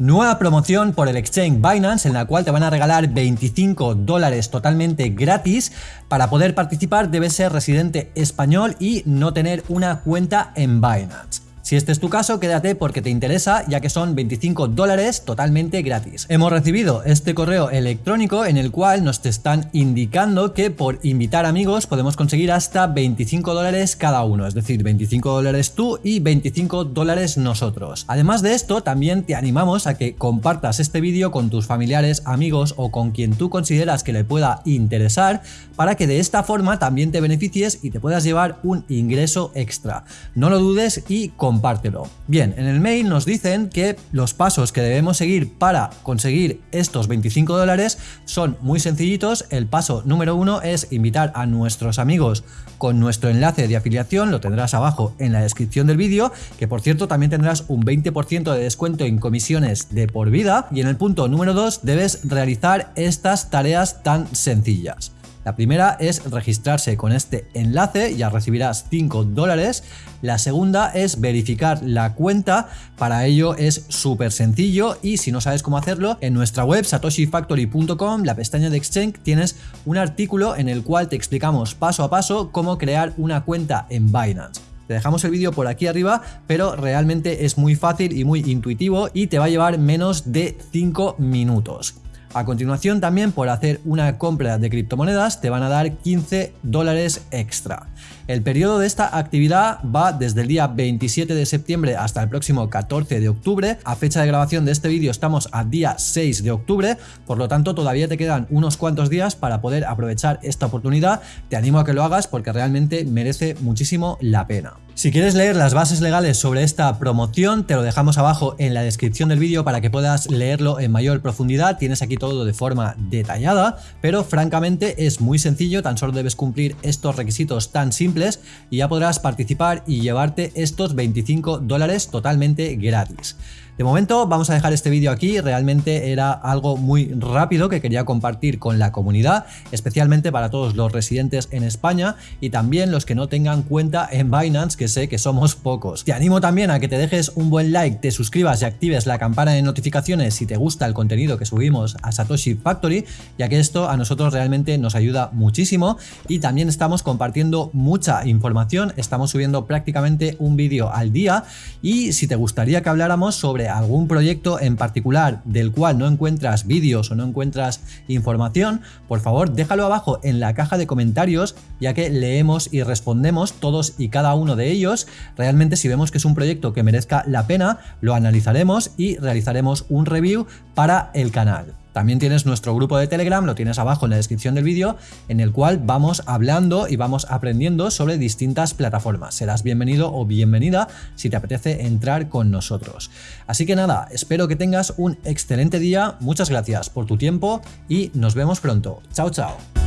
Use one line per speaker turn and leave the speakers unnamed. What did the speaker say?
Nueva promoción por el exchange Binance en la cual te van a regalar 25 dólares totalmente gratis. Para poder participar debes ser residente español y no tener una cuenta en Binance. Si este es tu caso, quédate porque te interesa ya que son 25 dólares totalmente gratis. Hemos recibido este correo electrónico en el cual nos te están indicando que por invitar amigos podemos conseguir hasta 25 dólares cada uno, es decir, 25 dólares tú y 25 dólares nosotros. Además de esto, también te animamos a que compartas este vídeo con tus familiares, amigos o con quien tú consideras que le pueda interesar para que de esta forma también te beneficies y te puedas llevar un ingreso extra. No lo dudes y compártelo compártelo. Bien, en el mail nos dicen que los pasos que debemos seguir para conseguir estos 25 dólares son muy sencillitos. El paso número uno es invitar a nuestros amigos con nuestro enlace de afiliación, lo tendrás abajo en la descripción del vídeo, que por cierto también tendrás un 20% de descuento en comisiones de por vida. Y en el punto número 2 debes realizar estas tareas tan sencillas. La primera es registrarse con este enlace, ya recibirás 5 dólares. La segunda es verificar la cuenta, para ello es súper sencillo y si no sabes cómo hacerlo, en nuestra web satoshifactory.com, la pestaña de Exchange, tienes un artículo en el cual te explicamos paso a paso cómo crear una cuenta en Binance. Te dejamos el vídeo por aquí arriba, pero realmente es muy fácil y muy intuitivo y te va a llevar menos de 5 minutos. A continuación también por hacer una compra de criptomonedas te van a dar 15 dólares extra. El periodo de esta actividad va desde el día 27 de septiembre hasta el próximo 14 de octubre. A fecha de grabación de este vídeo estamos a día 6 de octubre, por lo tanto todavía te quedan unos cuantos días para poder aprovechar esta oportunidad. Te animo a que lo hagas porque realmente merece muchísimo la pena. Si quieres leer las bases legales sobre esta promoción, te lo dejamos abajo en la descripción del vídeo para que puedas leerlo en mayor profundidad. Tienes aquí todo de forma detallada, pero francamente es muy sencillo, tan solo debes cumplir estos requisitos tan simples y ya podrás participar y llevarte estos 25 dólares totalmente gratis. De momento vamos a dejar este vídeo aquí, realmente era algo muy rápido que quería compartir con la comunidad, especialmente para todos los residentes en España y también los que no tengan cuenta en Binance, que sé que somos pocos. Te animo también a que te dejes un buen like, te suscribas y actives la campana de notificaciones si te gusta el contenido que subimos a Satoshi Factory, ya que esto a nosotros realmente nos ayuda muchísimo. Y también estamos compartiendo mucha información, estamos subiendo prácticamente un vídeo al día. Y si te gustaría que habláramos sobre algún proyecto en particular del cual no encuentras vídeos o no encuentras información, por favor déjalo abajo en la caja de comentarios ya que leemos y respondemos todos y cada uno de ellos. Realmente si vemos que es un proyecto que merezca la pena, lo analizaremos y realizaremos un review para el canal. También tienes nuestro grupo de Telegram, lo tienes abajo en la descripción del vídeo, en el cual vamos hablando y vamos aprendiendo sobre distintas plataformas. Serás bienvenido o bienvenida si te apetece entrar con nosotros. Así que nada, espero que tengas un excelente día, muchas gracias por tu tiempo y nos vemos pronto. Chao, chao.